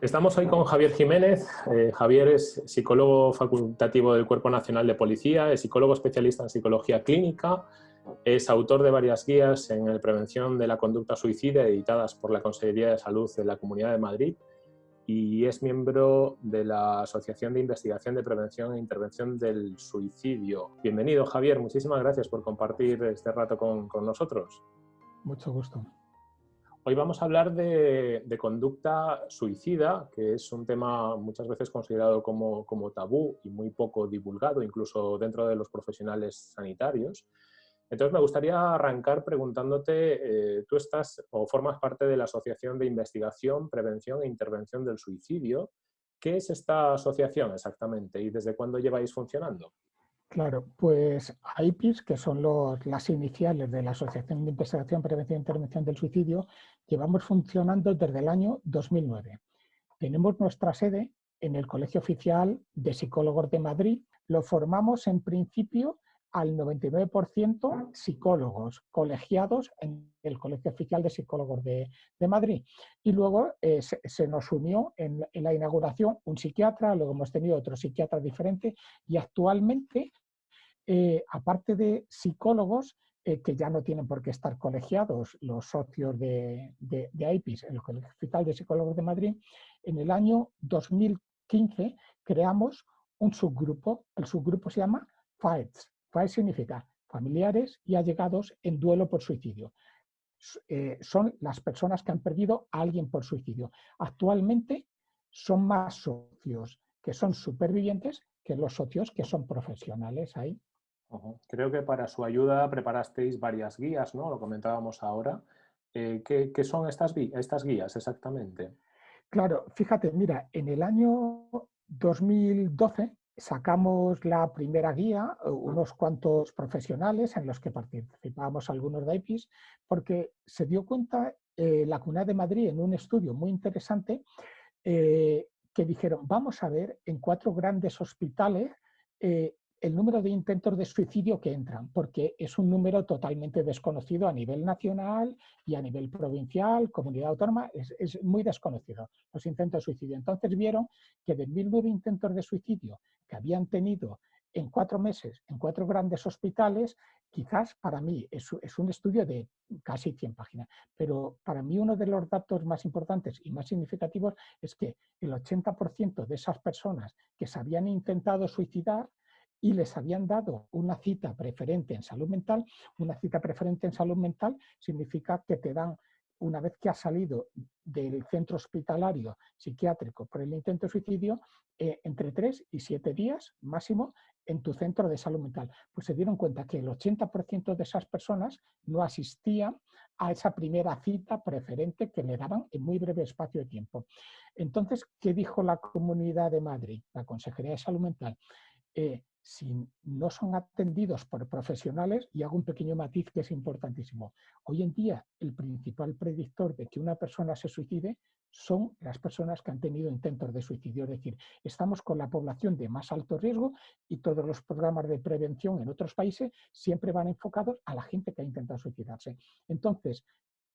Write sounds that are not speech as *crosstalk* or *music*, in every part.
Estamos hoy con Javier Jiménez. Eh, Javier es psicólogo facultativo del Cuerpo Nacional de Policía, es psicólogo especialista en psicología clínica, es autor de varias guías en la prevención de la conducta suicida editadas por la Consejería de Salud de la Comunidad de Madrid y es miembro de la Asociación de Investigación de Prevención e Intervención del Suicidio. Bienvenido Javier, muchísimas gracias por compartir este rato con, con nosotros. Mucho gusto. Hoy vamos a hablar de, conducta suicida, que es un tema muchas veces considerado como, tabú y muy poco divulgado, incluso dentro de los profesionales sanitarios. Entonces me gustaría arrancar preguntándote, eh, tú estás o formas parte de la Asociación de Investigación, Prevención e Intervención del Suicidio. ¿Qué es esta asociación exactamente y desde cuándo lleváis funcionando? Claro, pues AIPIS, que son las iniciales de la Asociación de Investigación, Prevención e Intervención del Suicidio, llevamos funcionando desde el año 2009. Tenemos nuestra sede en el Colegio Oficial de Psicólogos de Madrid. Lo formamos en principio al 99% psicólogos colegiados en el Colegio Oficial de Psicólogos de, Madrid. Y luego eh, se, nos unió en, la inauguración un psiquiatra, luego hemos tenido otro psiquiatra diferente y actualmente eh, aparte de psicólogos, eh, que ya no tienen por qué estar colegiados los socios de, de, AIPIS, el Hospital de Psicólogos de Madrid, en el año 2015 creamos un subgrupo, el subgrupo se llama FAETS. FAETS significa familiares y allegados en duelo por suicidio. Eh, son las personas que han perdido a alguien por suicidio. Actualmente son más socios que son supervivientes que los socios que son profesionales ahí. Creo que para su ayuda preparasteis varias guías, ¿no? Lo comentábamos ahora. Eh, ¿qué, son estas, estas guías exactamente? Claro, fíjate, mira, en el año 2012 sacamos la primera guía, eh, unos cuantos profesionales en los que participábamos algunos de IPIS, porque se dio cuenta eh, la Comunidad de Madrid en un estudio muy interesante que dijeron, vamos a ver en cuatro grandes hospitales el número de intentos de suicidio que entran, porque es un número totalmente desconocido a nivel nacional y a nivel provincial, comunidad autónoma, es, muy desconocido los intentos de suicidio. Entonces vieron que de 1.009 intentos de suicidio que habían tenido en cuatro meses en cuatro grandes hospitales, quizás para mí es, es, un estudio de casi 100 páginas, pero para mí uno de los datos más importantes y más significativos es que el 80% de esas personas que se habían intentado suicidar y les habían dado una cita preferente en salud mental. Una cita preferente en salud mental significa que te dan, una vez que has salido del centro hospitalario psiquiátrico por el intento de suicidio, eh, entre tres y siete días máximo en tu centro de salud mental. Pues se dieron cuenta que el 80% de esas personas no asistían a esa primera cita preferente que le daban en muy breve espacio de tiempo. Entonces, ¿qué dijo la Comunidad de Madrid, la Consejería de Salud Mental? Eh, si no son atendidos por profesionales, y hago un pequeño matiz que es importantísimo. Hoy en día el principal predictor de que una persona se suicide son las personas que han tenido intentos de suicidio. Es decir, estamos con la población de más alto riesgo y todos los programas de prevención en otros países siempre van enfocados a la gente que ha intentado suicidarse. Entonces,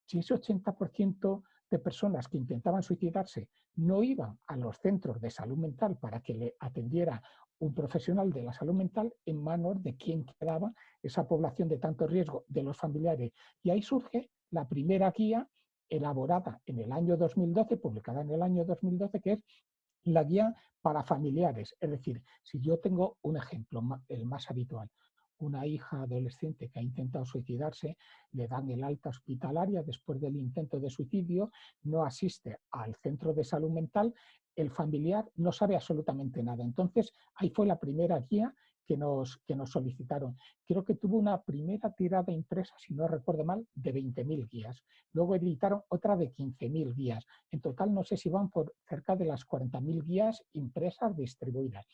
si ese 80% de personas que intentaban suicidarse no iban a los centros de salud mental para que le atendiera un profesional de la salud mental en manos de quien quedaba esa población de tanto riesgo de los familiares. Y ahí surge la primera guía elaborada en el año 2012, publicada en el año 2012, que es la guía para familiares. Es decir, si yo tengo un ejemplo, el más habitual, una hija adolescente que ha intentado suicidarse, le dan el alta hospitalaria después del intento de suicidio, no asiste al centro de salud mental, el familiar no sabe absolutamente nada. Entonces, ahí fue la primera guía que nos, que nos solicitaron. Creo que tuvo una primera tirada impresa, si no recuerdo mal, de 20.000 guías. Luego editaron otra de 15.000 guías. En total, no sé si van por cerca de las 40.000 guías impresas distribuidas.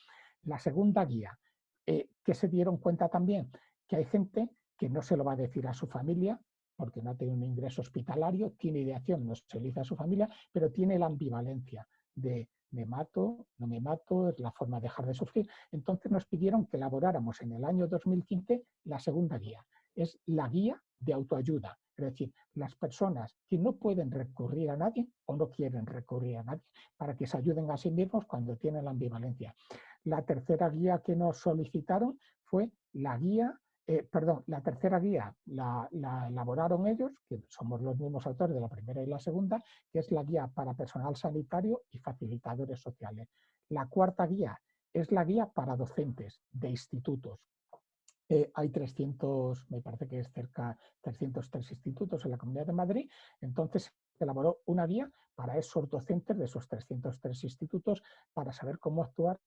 La segunda guía, eh, que se dieron cuenta también que hay gente que no se lo va a decir a su familia, porque no tiene un ingreso hospitalario, tiene ideación, no se lo dice a su familia, pero tiene la ambivalencia de me mato, no me mato, es la forma de dejar de sufrir. Entonces nos pidieron que elaboráramos en el año 2015 la segunda guía. Es la guía de autoayuda. Es decir, las personas que no pueden recurrir a nadie o no quieren recurrir a nadie para que se ayuden a sí mismos cuando tienen la ambivalencia. La tercera guía que nos solicitaron fue la guía eh, perdón, la tercera guía la, elaboraron ellos, que somos los mismos autores de la primera y la segunda, que es la guía para personal sanitario y facilitadores sociales. La cuarta guía es la guía para docentes de institutos. Eh, hay 300, me parece que es cerca 303 institutos en la Comunidad de Madrid, entonces elaboró una guía para esos docentes de esos 303 institutos para saber cómo actuar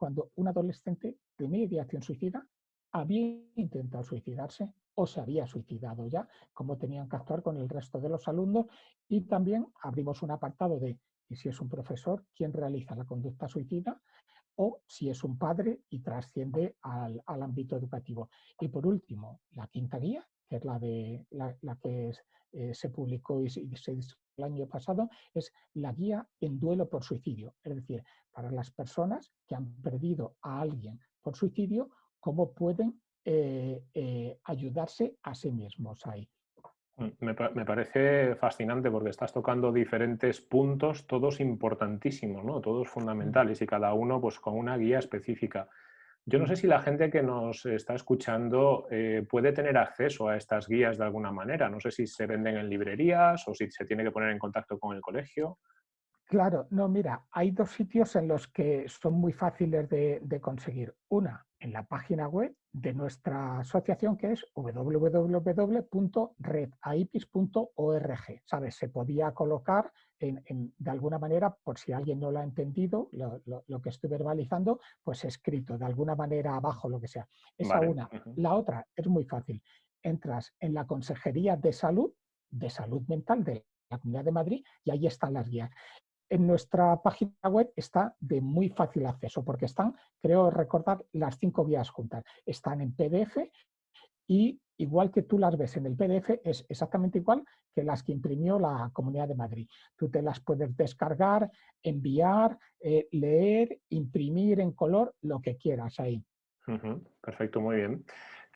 cuando un adolescente de ideación suicida había intentado suicidarse o se había suicidado ya, cómo tenían que actuar con el resto de los alumnos y también abrimos un apartado de y si es un profesor, quién realiza la conducta suicida o si es un padre y trasciende al, ámbito educativo. Y por último, la quinta guía, que es la, de, la, que eh, se publicó y se, el año pasado, es la guía en duelo por suicidio. Es decir, para las personas que han perdido a alguien por suicidio cómo pueden eh, eh, ayudarse a sí mismos ahí. Mm, me, me, parece fascinante porque estás tocando diferentes puntos, todos importantísimos, ¿no? todos fundamentales y cada uno pues, con una guía específica. Yo no sé si la gente que nos está escuchando eh, puede tener acceso a estas guías de alguna manera. No sé si se venden en librerías o si se tiene que poner en contacto con el colegio. Claro, no, mira, hay dos sitios en los que son muy fáciles de, conseguir. Una, en la página web de nuestra asociación que es www.redaipis.org. ¿Sabes? Se podía colocar de alguna manera, por si alguien no lo ha entendido, lo, que estoy verbalizando, pues escrito de alguna manera abajo, lo que sea. Esa una. La otra es muy fácil. Entras en la Consejería de Salud, de Salud Mental de la Comunidad de Madrid y ahí están las guías en nuestra página web está de muy fácil acceso porque están, creo recordar, las cinco guías juntas. Están en PDF y igual que tú las ves en el PDF, es exactamente igual que las que imprimió la Comunidad de Madrid. Tú te las puedes descargar, enviar, eh, leer, imprimir en color, lo que quieras ahí. Perfecto, muy bien.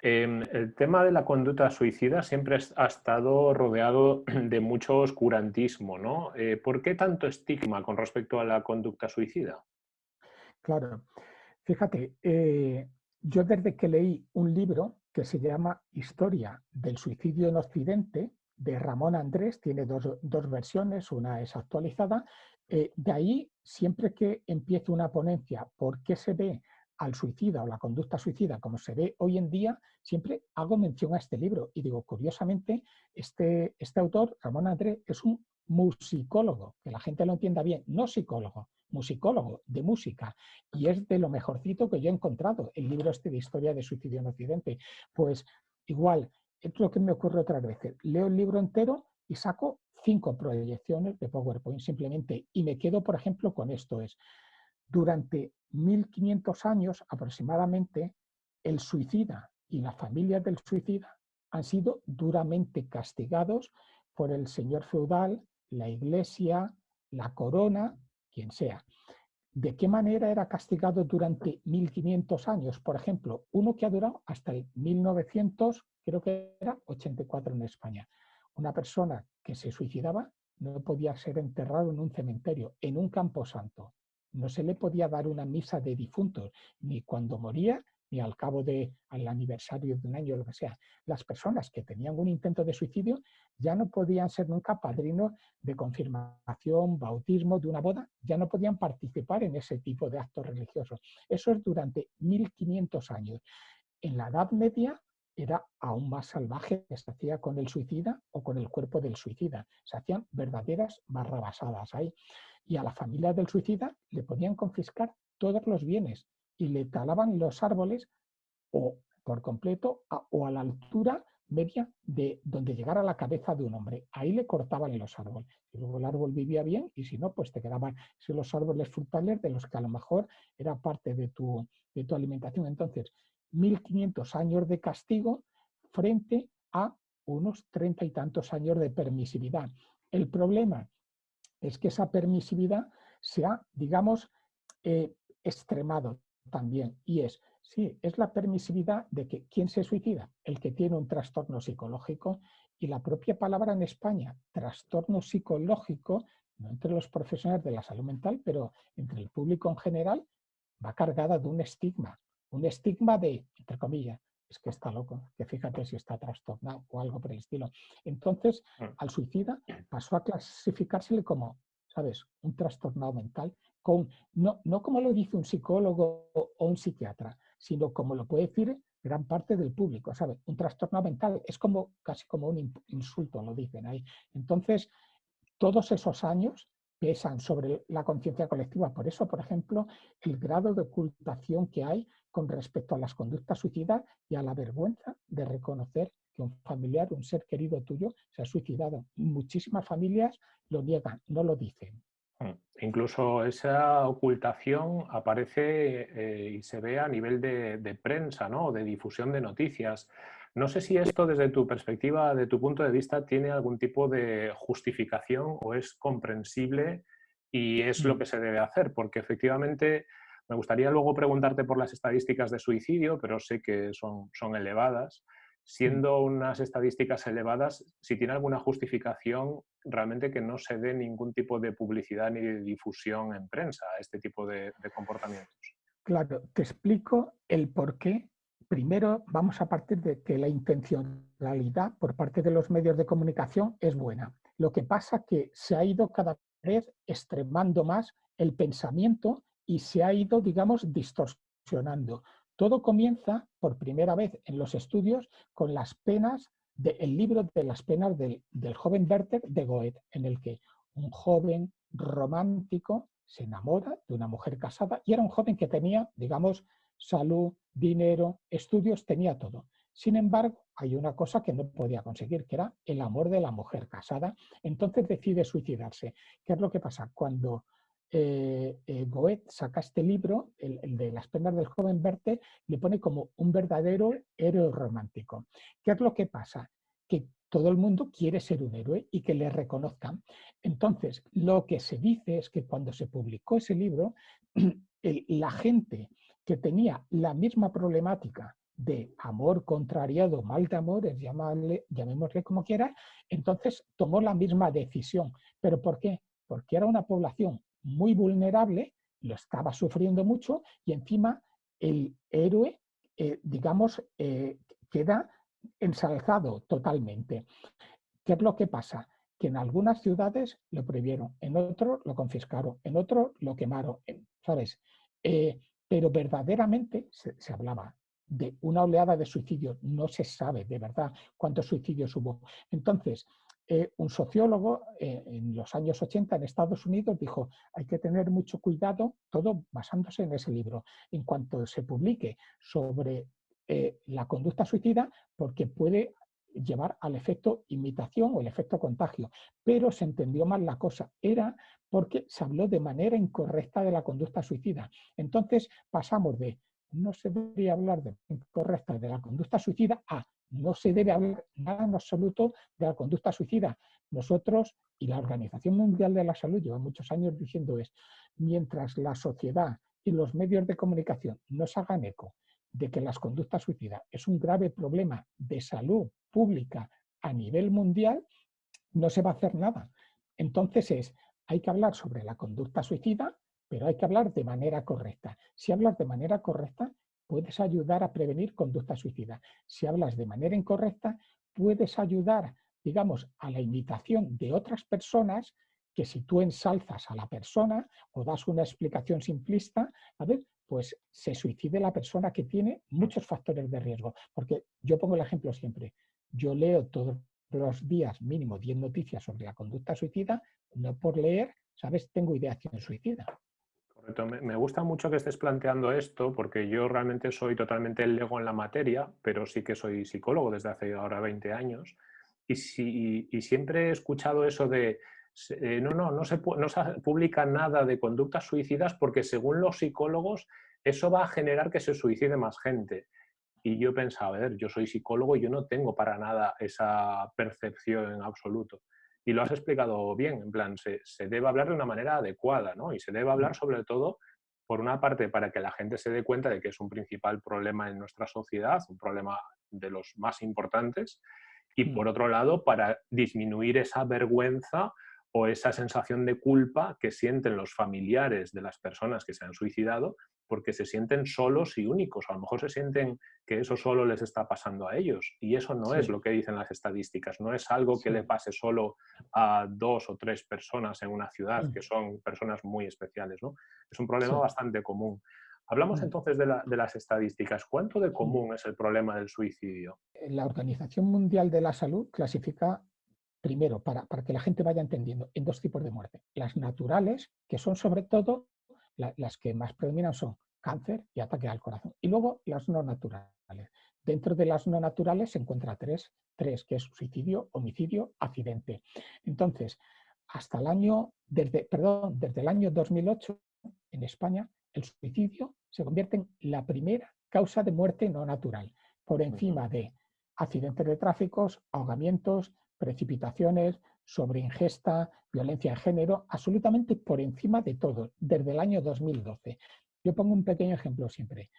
Em, el tema de la conducta suicida siempre ha estado rodeado *clears throat* de mucho oscurantismo, ¿no? Eh, ¿Por qué tanto estigma con respecto a la conducta suicida? Claro, fíjate, eh, yo desde que leí un libro que se llama Historia del suicidio en Occidente, de Ramón Andrés, tiene dos, versiones, una es actualizada, eh, de ahí siempre que empiezo una ponencia, ¿por qué se ve al suicida o la conducta suicida, como se ve hoy en día, siempre hago mención a este libro. Y digo, curiosamente, este, este autor, Ramón André, es un musicólogo, que la gente lo entienda bien, no psicólogo, musicólogo de música, y es de lo mejorcito que yo he encontrado, el libro este de Historia de Suicidio en Occidente. Pues igual, es lo que me ocurre otras veces, leo el libro entero y saco cinco proyecciones de PowerPoint simplemente, y me quedo, por ejemplo, con esto, es durante 1500 años aproximadamente, el suicida y la familia del suicida han sido duramente castigados por el señor feudal, la iglesia, la corona, quien sea. ¿De qué manera era castigado durante 1500 años? Por ejemplo, uno que ha durado hasta el 1900, creo que era 84 en España. Una persona que se suicidaba no podía ser enterrado en un cementerio, en un campo santo no se le podía dar una misa de difuntos, ni cuando moría, ni al cabo del aniversario de un año, lo que sea. Las personas que tenían un intento de suicidio ya no podían ser nunca padrinos de confirmación, bautismo, de una boda, ya no podían participar en ese tipo de actos religiosos. Eso es durante 1500 años. En la Edad Media era aún más salvaje que se hacía con el suicida o con el cuerpo del suicida. Se hacían verdaderas barrabasadas ahí y a la familia del suicida le podían confiscar todos los bienes y le talaban los árboles o por completo o a la altura media de donde llegara la cabeza de un hombre. Ahí le cortaban los árboles. Y luego el árbol vivía bien y si no, pues te quedaban los árboles frutales de los que a lo mejor era parte de tu, de tu alimentación. Entonces, 1500 años de castigo frente a unos treinta y tantos años de permisividad. El problema es que esa permisividad se ha, digamos, eh, extremado también. Y es, sí, es la permisividad de que ¿quién se suicida? El que tiene un trastorno psicológico Y la propia palabra en España, trastorno psicológico, no entre los profesionales de la salud mental, pero entre el público en general, va cargada de un estigma. Un estigma de, entre comillas, es que está loco, que fíjate si está trastornado o algo por el estilo. Entonces, mm. al suicida pasó a clasificársele como, ¿sabes?, un trastornado mental, con, no, no como lo dice un psicólogo o un psiquiatra, sino como lo puede decir gran parte del público, ¿sabes? Un trastorno mental es como casi como un insulto, lo dicen ahí. Entonces, todos esos años pesan sobre la conciencia colectiva. Por eso, por ejemplo, el grado de ocultación que hay con respecto a las conductas suicidas y a la vergüenza de reconocer que un familiar, un ser querido tuyo, se ha suicidado. Muchísimas familias lo niegan, no lo dicen. Mm, incluso esa ocultación aparece eh, y se ve a nivel de, de prensa, ¿no? de difusión de noticias. No sé si esto desde tu perspectiva, de tu punto de vista, tiene algún tipo de justificación o es comprensible y es lo mm. que se debe hacer, porque efectivamente me gustaría luego preguntarte por las estadísticas de suicidio, pero sé que son, son elevadas. Siendo unas estadísticas elevadas, si tiene alguna justificación realmente que no se dé ningún tipo de publicidad ni de difusión en prensa a este tipo de, de comportamientos. Claro, te explico el por qué. Primero vamos a partir de que la intencionalidad por parte de los medios de comunicación es buena. Lo que pasa es que se ha ido cada vez extremando más el pensamiento y se ha ido, digamos, distorsionando. Todo comienza por primera vez en los estudios con las penas del libro de las penas del, joven Werther de Goethe, en el que un joven romántico se enamora de una mujer casada y era un joven que tenía, digamos, salud, dinero, estudios, tenía todo. Sin embargo, hay una cosa que no podía conseguir, que era el amor de la mujer casada. Entonces decide suicidarse. ¿Qué es lo que pasa? Cuando eh, eh, Goethe saca este libro, el, de las penas del joven Verte, le pone como un verdadero héroe romántico. ¿Qué es lo que pasa? Que todo el mundo quiere ser un héroe y que le reconozcan. Entonces, lo que se dice es que cuando se publicó ese libro, *clears throat* la gente que tenía la misma problemática de amor contrariado, mal de amores, llamémosle como quiera, entonces tomó la misma decisión. ¿Pero por qué? Porque era una población muy vulnerable, lo estaba sufriendo mucho y encima el héroe, eh, digamos, eh, queda ensalzado totalmente. ¿Qué es lo que pasa? Que en algunas ciudades lo prohibieron, en otros lo confiscaron, en otros lo quemaron, ¿sabes? Eh, pero verdaderamente se, hablaba de una oleada de suicidios, no se sabe de verdad cuántos suicidios hubo. Entonces, eh, un sociólogo eh, en los años 80 en Estados Unidos dijo hay que tener mucho cuidado, todo basándose en ese libro, en cuanto se publique sobre eh, la conducta suicida, porque puede llevar al efecto imitación o el efecto contagio. Pero se entendió mal la cosa. Era porque se habló de manera incorrecta de la conducta suicida. Entonces pasamos de no se debería hablar de incorrecta de la conducta suicida a no se debe hablar nada en absoluto de la conducta suicida. Nosotros y la Organización Mundial de la Salud lleva muchos años diciendo es, mientras la sociedad y los medios de comunicación no hagan eco de que las conductas suicidas es un grave problema de salud pública a nivel mundial, no se va a hacer nada. Entonces es, hay que hablar sobre la conducta suicida, pero hay que hablar de manera correcta. Si hablas de manera correcta, puedes ayudar a prevenir conducta suicida. Si hablas de manera incorrecta, puedes ayudar, digamos, a la imitación de otras personas que si tú ensalzas a la persona o das una explicación simplista, a ver, pues se suicide la persona que tiene muchos factores de riesgo. Porque yo pongo el ejemplo siempre, yo leo todos los días mínimo 10 noticias sobre la conducta suicida, no por leer, ¿sabes? Tengo ideación suicida. Me gusta mucho que estés planteando esto porque yo realmente soy totalmente el lego en la materia, pero sí que soy psicólogo desde hace ahora 20 años y, si, siempre he escuchado eso de eh, no, no, no se, no se publica nada de conductas suicidas porque según los psicólogos eso va a generar que se suicide más gente. Y yo pensaba, a ver, yo soy psicólogo y yo no tengo para nada esa percepción en absoluto y lo has explicado bien, en plan, se, debe hablar de una manera adecuada, ¿no? Y se debe hablar sobre todo, por una parte, para que la gente se dé cuenta de que es un principal problema en nuestra sociedad, un problema de los más importantes, y Mm. por otro lado para disminuir esa vergüenza o esa sensación de culpa que sienten los familiares de las personas que se han suicidado porque se sienten solos y únicos. A lo mejor se sienten que eso solo les está pasando a ellos y eso no es lo que dicen las estadísticas. No es algo que Sí. le pase solo a dos o tres personas en una ciudad, Mm. que son personas muy especiales. ¿no? Es un problema bastante común. Hablamos Mm. entonces de, la- de las estadísticas. ¿Cuánto de común es el problema del suicidio? La Organización Mundial de la Salud clasifica, primero, para, para que la gente vaya entendiendo, en dos tipos de muerte. Las naturales, que son sobre todo la- las que más predominan son cáncer y ataque al corazón. Y luego las no naturales. Dentro de las no naturales se encuentra tres, tres que es suicidio, homicidio, accidente. Entonces, hasta el año, desde, perdón, desde el año 2008, en España, el suicidio se convierte en la primera causa de muerte no natural, por encima de accidentes de tráfico, ahogamientos, precipitaciones, sobreingesta, violencia de género, absolutamente por encima de todo, desde el año 2012. Yo pongo un pequeño ejemplo siempre.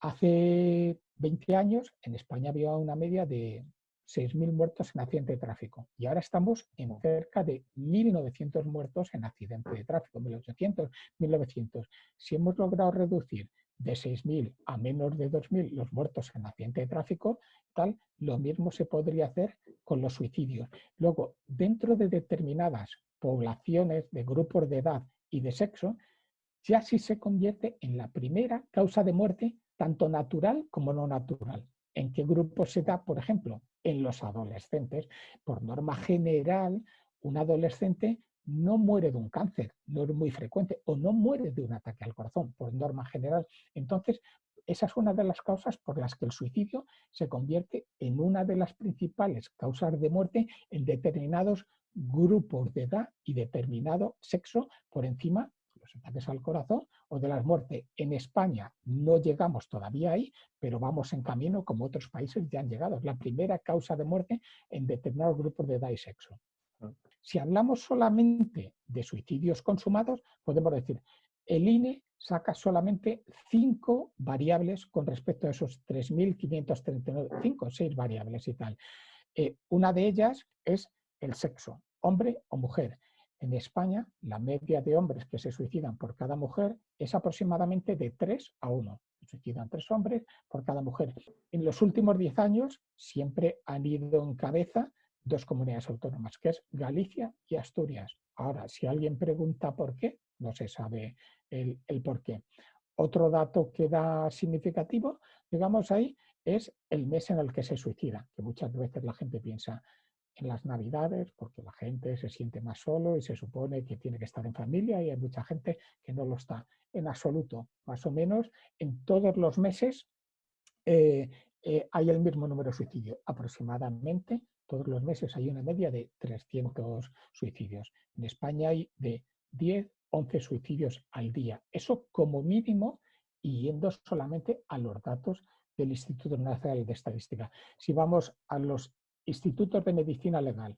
Hace 20 años en España había una media de 6.000 muertos en accidente de tráfico y ahora estamos en cerca de 1.900 muertos en accidente de tráfico, 1.800, 1.900. Si hemos logrado reducir de 6.000 a menos de 2.000 los muertos en accidente de tráfico, tal, lo mismo se podría hacer con los suicidios. Luego, dentro de determinadas poblaciones de grupos de edad y de sexo, ya sí se convierte en la primera causa de muerte, tanto natural como no natural. ¿En qué grupo se da, por ejemplo? En los adolescentes. Por norma general, un adolescente no muere de un cáncer, no es muy frecuente, o no muere de un ataque al corazón, por norma general. Entonces, esa es una de las causas por las que el suicidio se convierte en una de las principales causas de muerte en determinados grupos de edad y determinado sexo por encima de los ataques al corazón o de las muertes. En España no llegamos todavía ahí, pero vamos en camino como otros países ya han llegado. Es la primera causa de muerte en determinados grupos de edad y sexo. Si hablamos solamente de suicidios consumados, podemos decir, el INE saca solamente cinco variables con respecto a esos 3.539, cinco o seis variables y tal. Eh, una de ellas es el sexo, hombre o mujer. En España, la media de hombres que se suicidan por cada mujer es aproximadamente de 3 a 1. Se suicidan tres hombres por cada mujer. En los últimos 10 años siempre han ido en cabeza dos comunidades autónomas, que es Galicia y Asturias. Ahora, si alguien pregunta por qué, no se sabe el, por qué. Otro dato que da significativo, digamos ahí, es el mes en el que se suicida, que muchas veces la gente piensa en las navidades, porque la gente se siente más solo y se supone que tiene que estar en familia y hay mucha gente que no lo está. En absoluto, más o menos, en todos los meses eh, eh, hay el mismo número de suicidios, aproximadamente todos los meses hay una media de 300 suicidios. En España hay de 10, 11 suicidios al día. Eso como mínimo y yendo solamente a los datos del Instituto Nacional de Estadística. Si vamos a los institutos de medicina legal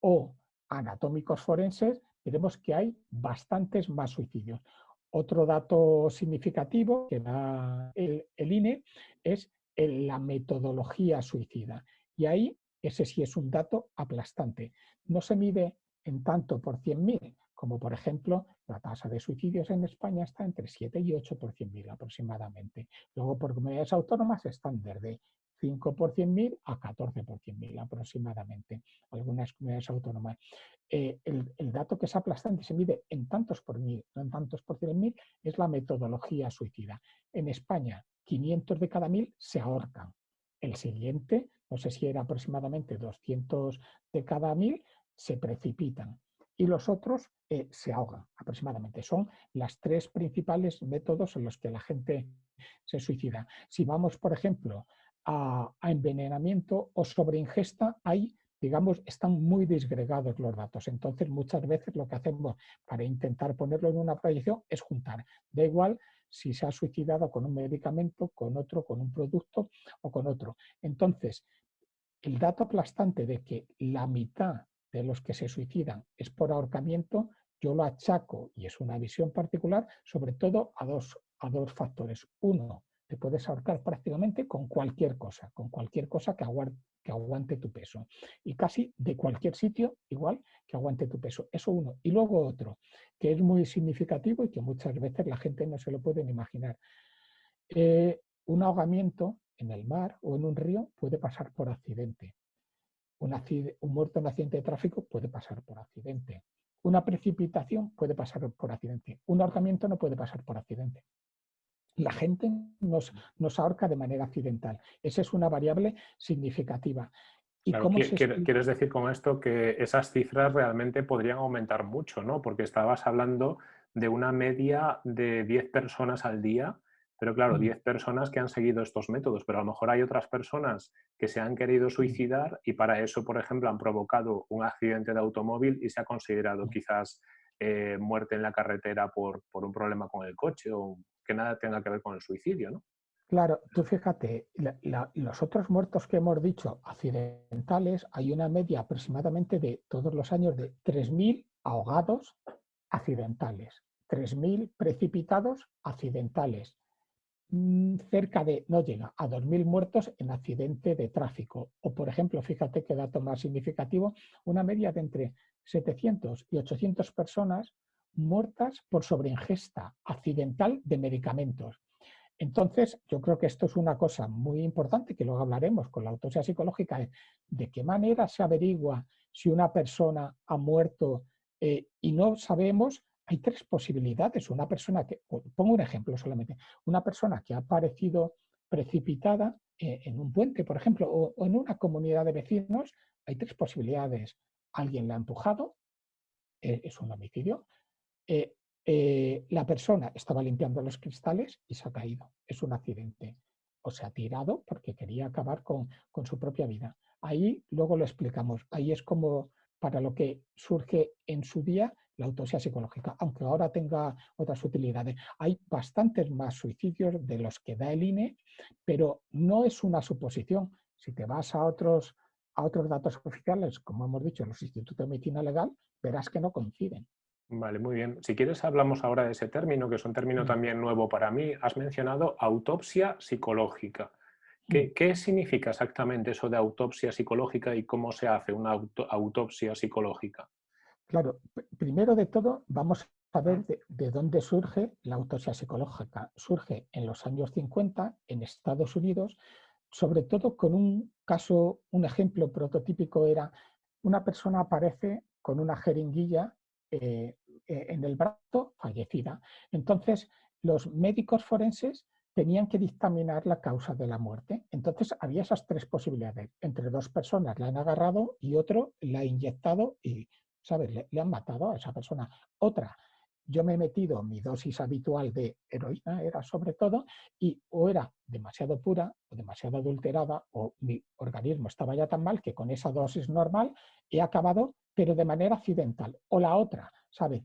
o anatómicos forenses, veremos que hay bastantes más suicidios. Otro dato significativo que da el, el INE es la metodología suicida. Y ahí ese sí es un dato aplastante. No se mide en tanto por 100.000, como por ejemplo la tasa de suicidios en España está entre 7 y 8 por 100.000 aproximadamente. Luego por comunidades autónomas están desde 5 por 100.000 a 14 por 100.000 aproximadamente, algunas comunidades autónomas. Eh, el, el, dato que es aplastante se mide en tantos por mil, no en tantos por 100.000, es la metodología suicida. En España, 500 de cada mil se ahorcan. El siguiente, no sé si era aproximadamente 200 de cada mil, se precipitan. Y los otros eh, se ahogan aproximadamente. Son las tres principales métodos en los que la gente se suicida. Si vamos, por ejemplo, a, a envenenamiento o sobreingesta, hay digamos, están muy disgregados los datos. Entonces, muchas veces lo que hacemos para intentar ponerlo en una proyección es juntar. Da igual si se ha suicidado con un medicamento, con otro, con un producto o con otro. Entonces, el dato aplastante de que la mitad de los que se suicidan es por ahorcamiento, yo lo achaco, y es una visión particular, sobre todo a dos, a dos factores. Uno, te puedes ahorcar prácticamente con cualquier cosa, con cualquier cosa que aguante, tu peso. Y casi de cualquier sitio, igual, que aguante tu peso. Eso uno. Y luego otro, que es muy significativo y que muchas veces la gente no se lo puede imaginar. Eh, un ahogamiento en el mar o en un río puede pasar por accidente. Un, un muerto en accidente de tráfico puede pasar por accidente. Una precipitación puede pasar por accidente. Un ahorcamiento no puede pasar por accidente la gente nos, nos, ahorca de manera accidental. Esa es una variable significativa. ¿Y Quieres decir con esto que esas cifras realmente podrían aumentar mucho, ¿no? Porque estabas hablando de una media de 10 personas al día, pero claro, 10 personas que han seguido estos métodos, pero a lo mejor hay otras personas que se han querido suicidar y para eso, por ejemplo, han provocado un accidente de automóvil y se ha considerado quizás eh, muerte en la carretera por, por, un problema con el coche o que nada tenga que ver con el suicidio, ¿no? Claro, tú fíjate, los otros muertos que hemos dicho accidentales, hay una media aproximadamente de todos los años de 3.000 ahogados accidentales, 3.000 precipitados accidentales, mm, cerca de, no llega, a 2.000 muertos en accidente de tráfico. O, por ejemplo, fíjate qué dato más significativo, una media de entre 700 y 800 personas muertas por sobreingesta accidental de medicamentos. Entonces, yo creo que esto es una cosa muy importante, que luego hablaremos con la autopsia psicológica, de qué manera se averigua si una persona ha muerto eh, y no sabemos, hay tres posibilidades. Una persona que, pongo un ejemplo solamente, una persona que ha aparecido precipitada eh, en un puente, por ejemplo, o en una comunidad de vecinos, hay tres posibilidades. Alguien la ha empujado, eh, es un homicidio. Eh, eh, la persona estaba limpiando los cristales y se ha caído. Es un accidente. O se ha tirado porque quería acabar con, su propia vida. Ahí luego lo explicamos. Ahí es como para lo que surge en su día la autopsia psicológica, aunque ahora tenga otras utilidades. Hay bastantes más suicidios de los que da el INE, pero no es una suposición. Si te vas a otros, a otros datos oficiales, como hemos dicho, los institutos de medicina legal, verás que no coinciden. Vale, muy bien. Si quieres hablamos ahora de ese término, que es un término también nuevo para mí. Has mencionado autopsia psicológica. ¿Qué, mm. significa exactamente eso de autopsia psicológica y cómo se hace una autopsia psicológica? Claro, primero de todo vamos a ver de, de, dónde surge la autopsia psicológica. Surge en los años 50 en Estados Unidos, sobre todo con un caso, un ejemplo prototípico era una persona aparece con una jeringuilla eh, eh, en el brazo fallecida. Entonces, los médicos forenses tenían que dictaminar la causa de la muerte. Entonces, había esas tres posibilidades. Entre dos personas la han agarrado y otro la ha inyectado y, ¿sabes?, le, han matado a esa persona. Otra, yo me he metido mi dosis habitual de heroína, era sobre todo, y o era demasiado pura o demasiado adulterada o mi organismo estaba ya tan mal que con esa dosis normal he acabado, pero de manera accidental. O la otra, ¿sabes?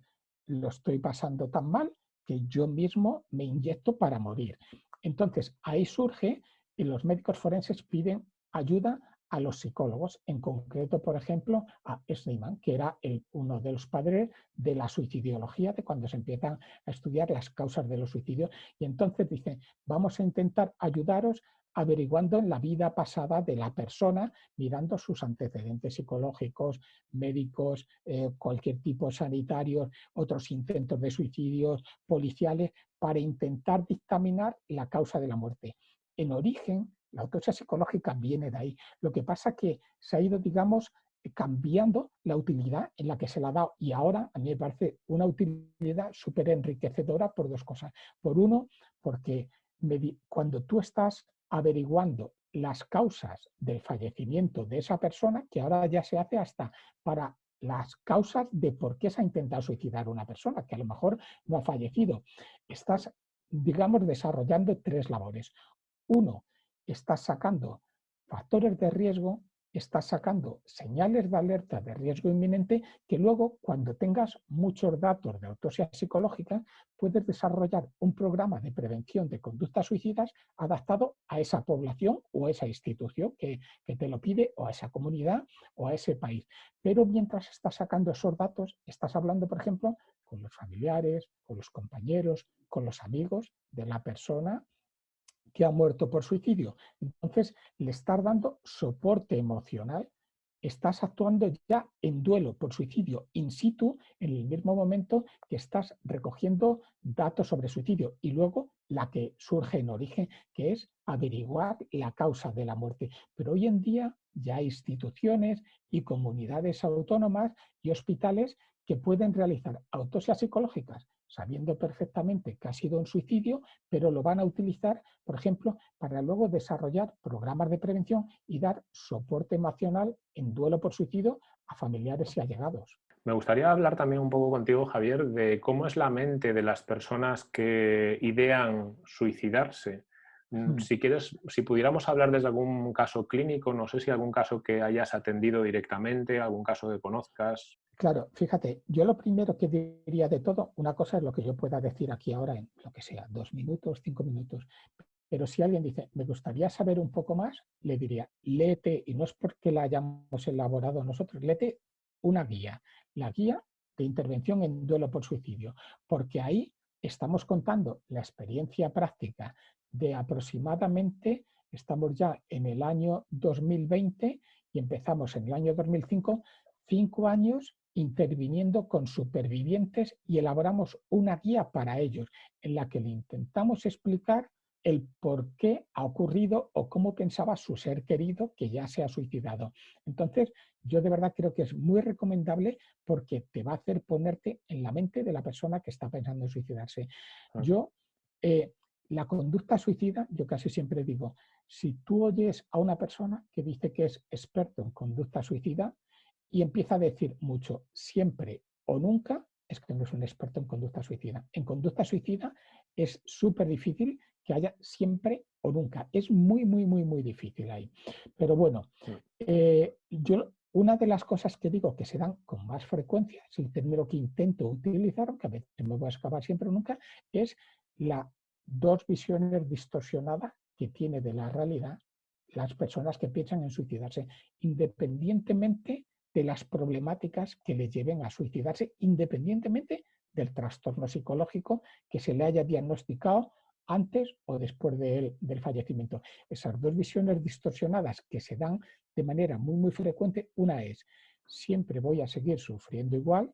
Lo estoy pasando tan mal que yo mismo me inyecto para morir. Entonces, ahí surge y los médicos forenses piden ayuda a los psicólogos, en concreto, por ejemplo, a Schneemann, que era uno de los padres de la suicidiología, de cuando se empiezan a estudiar las causas de los suicidios, y entonces dicen, vamos a intentar ayudaros averiguando la vida pasada de la persona, mirando sus antecedentes psicológicos, médicos, eh, cualquier tipo sanitario, otros intentos de suicidios, policiales, para intentar dictaminar la causa de la muerte. En origen, la autopsia psicológica viene de ahí. Lo que pasa es que se ha ido, digamos, cambiando la utilidad en la que se la ha dado. Y ahora a mí me parece una utilidad súper enriquecedora por dos cosas. Por uno, porque cuando tú estás averiguando las causas del fallecimiento de esa persona, que ahora ya se hace hasta para las causas de por qué se ha intentado suicidar una persona, que a lo mejor no ha fallecido. Estás, digamos, desarrollando tres labores. Uno, estás sacando factores de riesgo, estás sacando señales de alerta de riesgo inminente que luego, cuando tengas muchos datos de autopsia psicológica, puedes desarrollar un programa de prevención de conductas suicidas adaptado a esa población o a esa institución que, que te lo pide, o a esa comunidad o a ese país. Pero mientras estás sacando esos datos, estás hablando, por ejemplo, con los familiares, con los compañeros, con los amigos de la persona que ha muerto por suicidio. Entonces, le estás dando soporte emocional, estás actuando ya en duelo por suicidio in situ en el mismo momento que estás recogiendo datos sobre suicidio y luego la que surge en origen, que es averiguar la causa de la muerte. Pero hoy en día ya hay instituciones y comunidades autónomas y hospitales que pueden realizar autopsias psicológicas sabiendo perfectamente que ha sido un suicidio, pero lo van a utilizar, por ejemplo, para luego desarrollar programas de prevención y dar soporte emocional en duelo por suicidio a familiares y allegados. Me gustaría hablar también un poco contigo, Javier, de cómo es la mente de las personas que idean suicidarse. Mm, hmm. Si quieres, si pudiéramos hablar desde algún caso clínico, no sé si algún caso que hayas atendido directamente, algún caso que conozcas. Claro, fíjate, yo lo primero que diría de todo, una cosa es lo que yo pueda decir aquí ahora en lo que sea, dos minutos, cinco minutos, pero si alguien dice, me gustaría saber un poco más, le diría, léete, y no es porque la hayamos elaborado nosotros, léete una guía, la guía de intervención en duelo por suicidio, porque ahí estamos contando la experiencia práctica de aproximadamente, estamos ya en el año 2020 y empezamos en el año 2005, cinco años interviniendo con supervivientes y elaboramos una guía para ellos en la que le intentamos explicar el por qué ha ocurrido o cómo pensaba su ser querido que ya se ha suicidado. Entonces, yo de verdad creo que es muy recomendable porque te va a hacer ponerte en la mente de la persona que está pensando en suicidarse. Yo, eh, la conducta suicida, yo casi siempre digo, si tú oyes a una persona que dice que es experto en conducta suicida, y empieza a decir mucho, siempre o nunca, es que no es un experto en conducta suicida. En conducta suicida es súper difícil que haya siempre o nunca. Es muy, muy, muy, muy difícil ahí. Pero bueno, eh, yo una de las cosas que digo que se dan con más frecuencia, es el término que intento utilizar, aunque a veces me voy a escapar siempre o nunca, es la dos visiones distorsionadas que tiene de la realidad las personas que piensan en suicidarse, independientemente de las problemáticas que le lleven a suicidarse, independientemente del trastorno psicológico que se le haya diagnosticado antes o después del fallecimiento. Esas dos visiones distorsionadas que se dan de manera muy, muy frecuente, una es, siempre voy a seguir sufriendo igual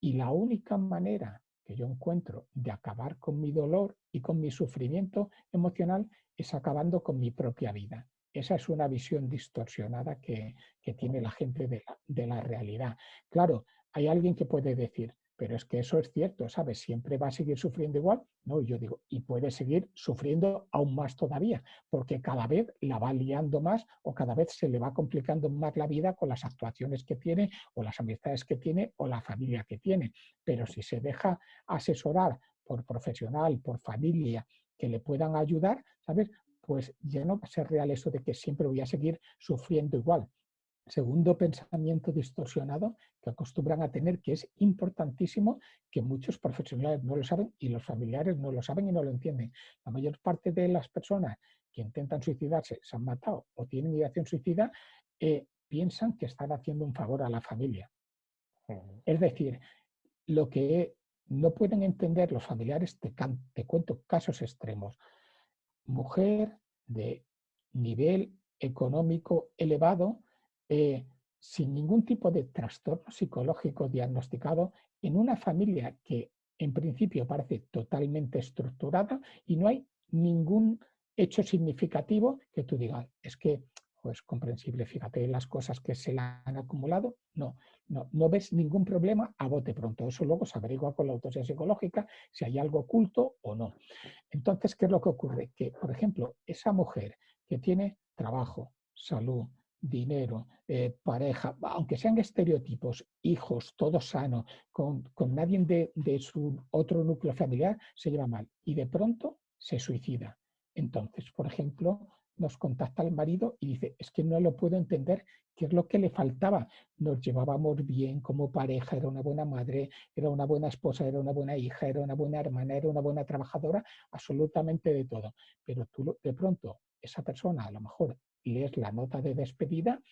y la única manera que yo encuentro de acabar con mi dolor y con mi sufrimiento emocional es acabando con mi propia vida. Esa es una visión distorsionada que, tiene la gente de la, de la, realidad. Claro, hay alguien que puede decir, pero es que eso es cierto, ¿sabes? Siempre va a seguir sufriendo igual. No, yo digo, y puede seguir sufriendo aún más todavía, porque cada vez la va liando más o cada vez se le va complicando más la vida con las actuaciones que tiene o las amistades que tiene o la familia que tiene. Pero si se deja asesorar por profesional, por familia, que le puedan ayudar, ¿sabes? Pues ya no va a ser real eso de que siempre voy a seguir sufriendo igual. Segundo pensamiento distorsionado que acostumbran a tener, que es importantísimo, que muchos profesionales no lo saben y los familiares no lo saben y no lo entienden. La mayor parte de las personas que intentan suicidarse, se han matado o tienen ideación suicida, eh, piensan que están haciendo un favor a la familia. Es decir, lo que no pueden entender los familiares, te cuento casos extremos mujer de nivel económico elevado, eh, sin ningún tipo de trastorno psicológico diagnosticado, en una familia que en principio parece totalmente estructurada y no hay ningún hecho significativo que tú digas, es que pues comprensible, fíjate las cosas que se le han acumulado, no, no, no ves ningún problema a bote pronto, eso luego se averigua con la autopsia psicológica si hay algo oculto o no. Entonces, ¿qué es lo que ocurre? Que, por ejemplo, esa mujer que tiene trabajo, salud, dinero, eh, pareja, aunque sean estereotipos, hijos, todo sano, con, con nadie de, de su otro núcleo familiar, se lleva mal y de pronto se suicida. Entonces, por ejemplo, nos contacta el marido y dice, es que no lo puedo entender, ¿qué es lo que le faltaba? Nos llevábamos bien como pareja, era una buena madre, era una buena esposa, era una buena hija, era una buena hermana, era una buena trabajadora, absolutamente de todo. Pero tú de pronto, esa persona a lo mejor lees la nota de despedida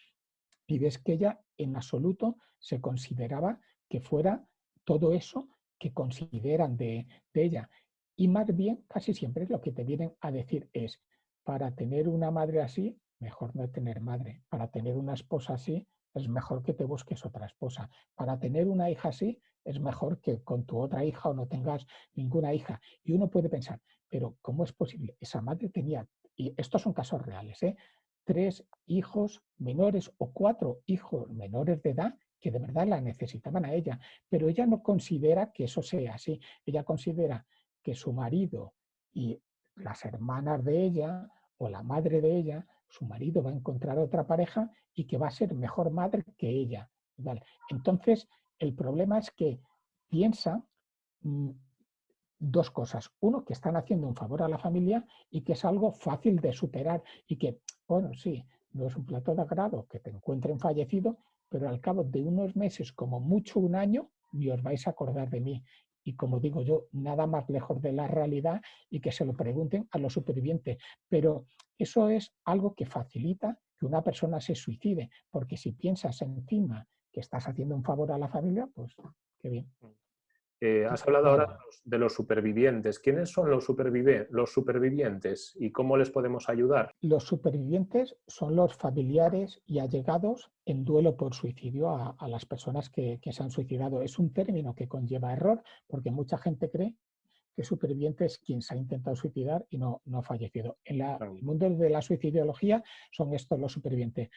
y ves que ella en absoluto se consideraba que fuera todo eso que consideran de, de ella. Y más bien, casi siempre lo que te vienen a decir es, para tener una madre así, mejor no tener madre. Para tener una esposa así, es mejor que te busques otra esposa. Para tener una hija así, es mejor que con tu otra hija o no tengas ninguna hija. Y uno puede pensar, pero ¿cómo es posible? Esa madre tenía, y estos son casos reales, ¿eh? tres hijos menores o cuatro hijos menores de edad que de verdad la necesitaban a ella, pero ella no considera que eso sea así. Ella considera que su marido y las hermanas de ella o la madre de ella, su marido va a encontrar otra pareja y que va a ser mejor madre que ella. Entonces, el problema es que piensa mm, dos cosas. Uno, que están haciendo un favor a la familia y que es algo fácil de superar y que, bueno, sí, no es un plato de agrado que te encuentren fallecido, pero al cabo de unos meses, como mucho un año, ni os vais a acordar de mí. Y como digo yo, nada más lejos de la realidad y que se lo pregunten a los supervivientes. Pero eso es algo que facilita que una persona se suicide, porque si piensas encima que estás haciendo un favor a la familia, pues qué bien. Eh, has hablado ahora de los supervivientes. ¿Quiénes son los, los, supervivientes y cómo les podemos ayudar? Los supervivientes son los familiares y allegados en duelo por suicidio a, las personas que, se han suicidado. Es un término que conlleva error porque mucha gente cree que superviviente es quien se ha intentado suicidar y no, no ha fallecido. En el mundo de la suicidiología son estos los supervivientes.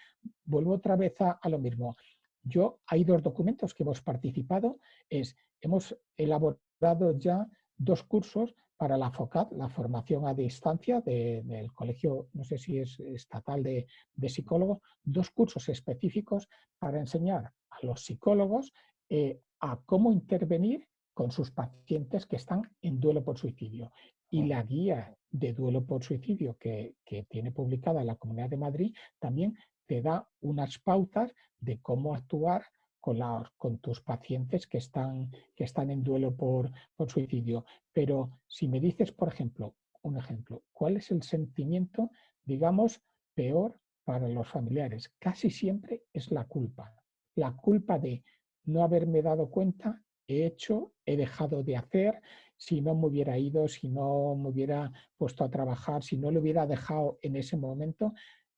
Vuelvo otra vez a, a lo mismo. Yo, hay dos documentos que hemos participado, es, hemos elaborado ya dos cursos para la FOCAD, la formación a distancia del colegio, no sé si es estatal de, psicólogos, dos cursos específicos para enseñar a los psicólogos eh, a cómo intervenir con sus pacientes que están en duelo por suicidio. Y la guía de duelo por suicidio que, que tiene publicada la Comunidad de Madrid también te da unas pautas de cómo actuar con, con tus pacientes que están, que están en duelo por, por suicidio. Pero si me dices, por ejemplo, un ejemplo, ¿cuál es el sentimiento, digamos, peor para los familiares? Casi siempre es la culpa. La culpa de no haberme dado cuenta, he hecho, he dejado de hacer, si no me hubiera ido, si no me hubiera puesto a trabajar, si no lo hubiera dejado en ese momento,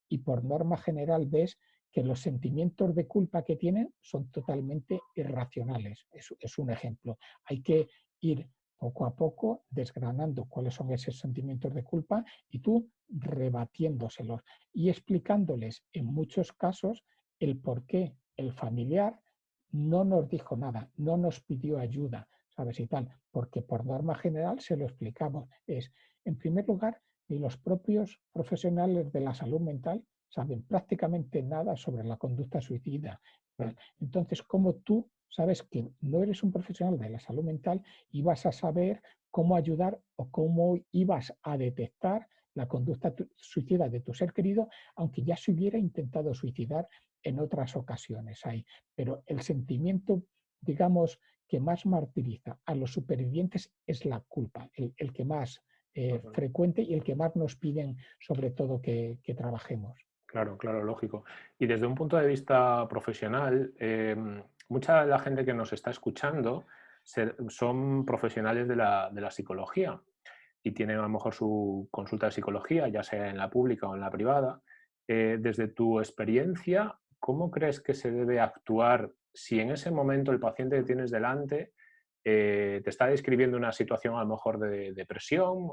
y por norma general ves que los sentimientos de culpa que tienen son totalmente irracionales. Es, un ejemplo. Hay que ir poco a poco desgranando cuáles son esos sentimientos de culpa y tú rebatiéndoselos y explicándoles en muchos casos el por qué el familiar no nos dijo nada, no nos pidió ayuda, ¿sabes? Y tal, porque por norma general se lo explicamos. Es, en primer lugar, ni los propios profesionales de la salud mental saben prácticamente nada sobre la conducta suicida. Entonces, ¿cómo tú sabes que no eres un profesional de la salud mental y vas a saber cómo ayudar o cómo ibas a detectar la conducta suicida de tu ser querido, aunque ya se hubiera intentado suicidar en otras ocasiones ahí. Pero el sentimiento, digamos, que más martiriza a los supervivientes es la culpa, el que más eh, frecuente y el que más nos piden sobre todo que, trabajemos. Claro, claro, lógico. Y desde un punto de vista profesional, em, mucha de la gente que nos está escuchando son profesionales de la, psicología y tienen a lo mejor su consulta de psicología, ya sea en la pública o en la privada. Eh, desde tu experiencia, ¿cómo crees que se debe actuar si en ese momento el paciente que tienes delante eh, te está describiendo una situación a lo mejor de depresión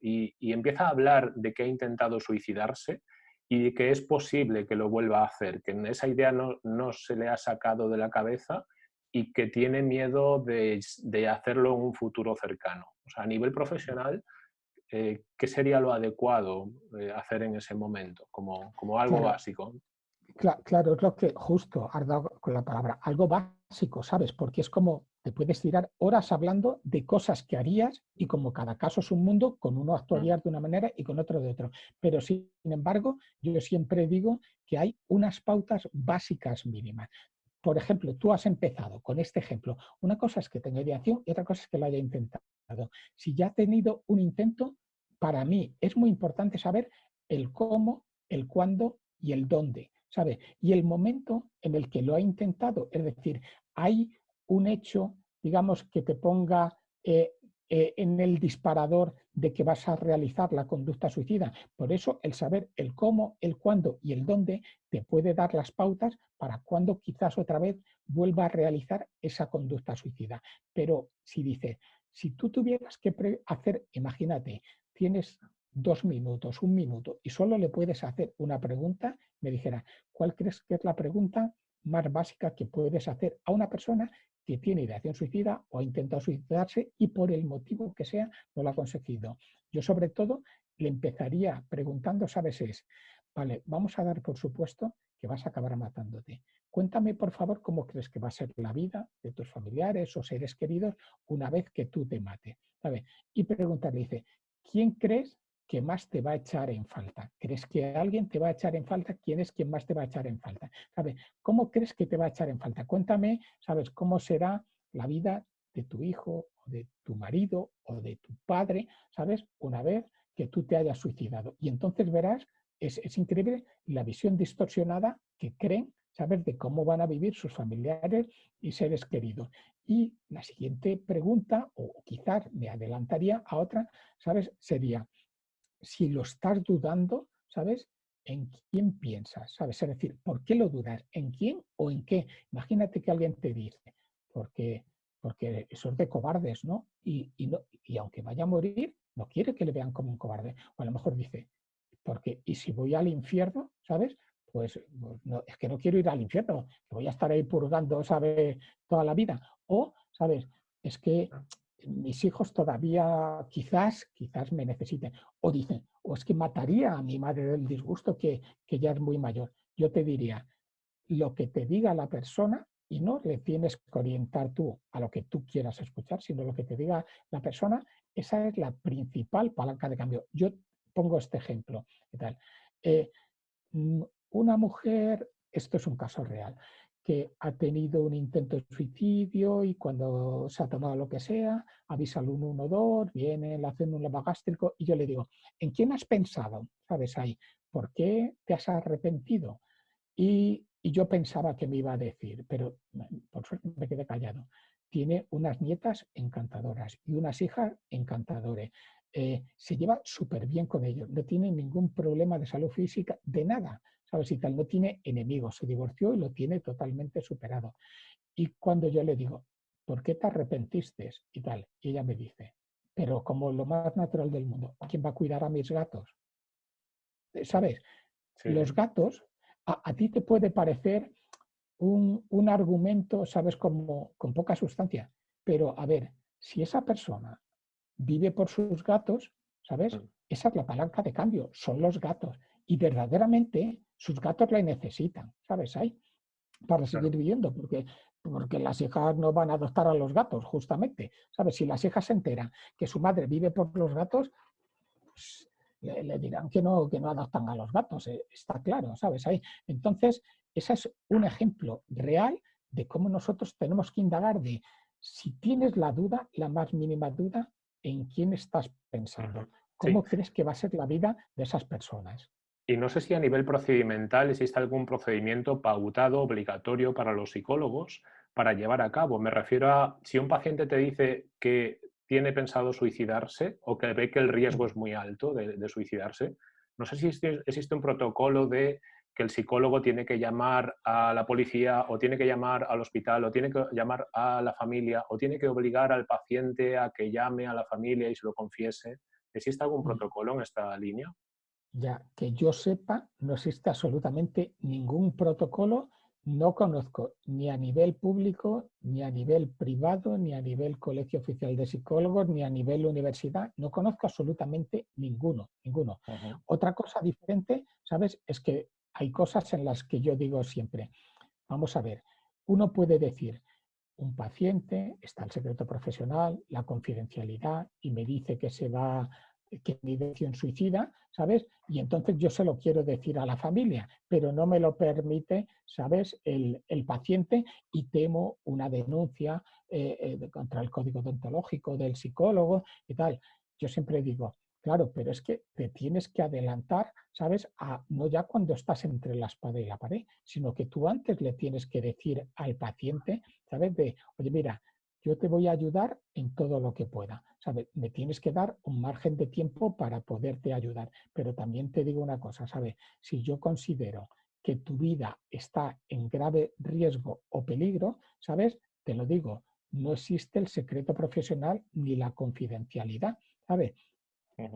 y, empieza a hablar de que ha intentado suicidarse y de que es posible que lo vuelva a hacer, que esa idea no, se le ha sacado de la cabeza y que tiene miedo de, hacerlo en un futuro cercano. O sea, a nivel profesional, eh, ¿qué sería lo adecuado eh, hacer en ese momento como, como algo básico? Claro, es lo que justo has dado con la palabra, algo básico, ¿sabes? Porque es como te puedes tirar horas hablando de cosas que harías y como cada caso es un mundo, con uno actuaría de una manera y con otro de otro. Pero sin embargo, yo siempre digo que hay unas pautas básicas mínimas. Por ejemplo, tú has empezado con este ejemplo. Una cosa es que tenga ideación y otra cosa es que lo haya intentado. Si ya ha tenido un intento, para mí es muy importante saber el cómo, el cuándo y el dónde. ¿sabe? Y el momento en el que lo ha intentado, es decir, hay un hecho, digamos, que te ponga eh, eh, en el disparador de que vas a realizar la conducta suicida. Por eso el saber el cómo, el cuándo y el dónde te puede dar las pautas para cuando quizás otra vez vuelva a realizar esa conducta suicida. Pero si dice, si tú tuvieras que hacer, imagínate, tienes dos minutos, un minuto, y solo le puedes hacer una pregunta, me dijera, ¿cuál crees que es la pregunta más básica que puedes hacer a una persona que tiene ideación suicida o ha intentado suicidarse y por el motivo que sea no lo ha conseguido? Yo sobre todo le empezaría preguntando, ¿sabes? Es, vale, vamos a dar por supuesto que vas a acabar matándote. Cuéntame, por favor, cómo crees que va a ser la vida de tus familiares o seres queridos una vez que tú te mates. Y preguntarle, dice, ¿quién crees que más te va a echar en falta? ¿Crees que alguien te va a echar en falta? ¿Quién es quien más te va a echar en falta? ¿Sabe? ¿Cómo crees que te va a echar en falta? Cuéntame, ¿sabes? ¿Cómo será la vida de tu hijo o de tu marido o de tu padre, ¿sabes? Una vez que tú te hayas suicidado. Y entonces verás, es, es increíble la visión distorsionada que creen saber de cómo van a vivir sus familiares y seres queridos. Y la siguiente pregunta, o quizás me adelantaría a otra, ¿sabes? Sería, si lo estás dudando, ¿sabes? ¿En quién piensas? ¿Sabes? Es decir, ¿por qué lo dudas? ¿En quién o en qué? Imagínate que alguien te dice, porque, porque eso es de cobardes, ¿no? Y, y, no, y aunque vaya a morir, no quiere que le vean como un cobarde. O a lo mejor dice, porque, ¿y si voy al infierno? ¿Sabes? pues, pues es que no quiero ir al infierno, que voy a estar ahí purgando, ¿sabe? Toda la vida. O, ¿sabes? Es que mis hijos todavía quizás, quizás me necesiten. O dicen, o es que mataría a mi madre del disgusto que, que ya es muy mayor. Yo te diría, lo que te diga la persona, y no le tienes que orientar tú a lo que tú quieras escuchar, sino lo que te diga la persona, esa es la principal palanca de cambio. Yo pongo este ejemplo. ¿qué tal? Eh, una mujer, esto es un caso real, que ha tenido un intento de suicidio y cuando se ha tomado lo que sea, avisa al 112, viene, le hacen un lavagástrico y yo le digo, ¿en quién has pensado? ¿Sabes ahí? ¿Por qué te has arrepentido? Y, y yo pensaba que me iba a decir, pero por suerte me quedé callado. Tiene unas nietas encantadoras y unas hijas encantadoras. Eh, se lleva súper bien con ellos, no tiene ningún problema de salud física, de nada. ¿Sabes? Y tal, no tiene enemigos, se divorció y lo tiene totalmente superado. Y cuando yo le digo, ¿por qué te arrepentiste? Y tal, y ella me dice, pero como lo más natural del mundo, ¿quién va a cuidar a mis gatos? Eh, ¿Sabes? Los gatos, a, ti te puede parecer un, un argumento, ¿sabes? Como con poca sustancia, pero a ver, si esa persona vive por sus gatos, ¿sabes? Mm. Esa es la palanca de cambio, son los gatos. Y verdaderamente sus gatos la necesitan, ¿sabes? Ahí, para seguir viviendo, porque, porque las hijas no van a adoptar a los gatos, justamente. ¿Sabes? Si las hijas se enteran que su madre vive por los gatos, pues, le, dirán que no, que no adoptan a los gatos, eh, está claro, ¿sabes? Ahí. Entonces, ese es un ejemplo real de cómo nosotros tenemos que indagar de si tienes la duda, la más mínima duda, en quién estás pensando. ¿Cómo crees que va a ser la vida de esas personas? Y no sé si a nivel procedimental existe algún procedimiento pautado, obligatorio para los psicólogos para llevar a cabo. Me refiero a si un paciente te dice que tiene pensado suicidarse o que ve que el riesgo es muy alto de, suicidarse, no sé si existe, un protocolo de que el psicólogo tiene que llamar a la policía o tiene que llamar al hospital o tiene que llamar a la familia o tiene que obligar al paciente a que llame a la familia y se lo confiese. ¿Existe algún mm. protocolo en esta línea? Ya que yo sepa, no existe absolutamente ningún protocolo, no conozco ni a nivel público, ni a nivel privado, ni a nivel colegio oficial de psicólogos, ni a nivel universidad, no conozco absolutamente ninguno, ninguno. Otra cosa diferente, ¿sabes? Es que hay cosas en las que yo digo siempre, vamos a ver, uno puede decir, un paciente, está el secreto profesional, la confidencialidad, y me dice que se va que mi decisión suicida, ¿sabes? Y entonces yo se lo quiero decir a la familia, pero no me lo permite, ¿sabes? El, paciente y temo una denuncia eh, eh, contra el código deontológico del psicólogo y tal. Yo siempre digo, claro, pero es que te tienes que adelantar, ¿sabes? A, no ya cuando estás entre la espada y la pared, sino que tú antes le tienes que decir al paciente, ¿sabes? De, oye, mira, yo te voy a ayudar en todo lo que pueda. ¿sabes? Me tienes que dar un margen de tiempo para poderte ayudar. Pero también te digo una cosa, ¿sabes? Si yo considero que tu vida está en grave riesgo o peligro, ¿sabes? Te lo digo, no existe el secreto profesional ni la confidencialidad, ¿sabes?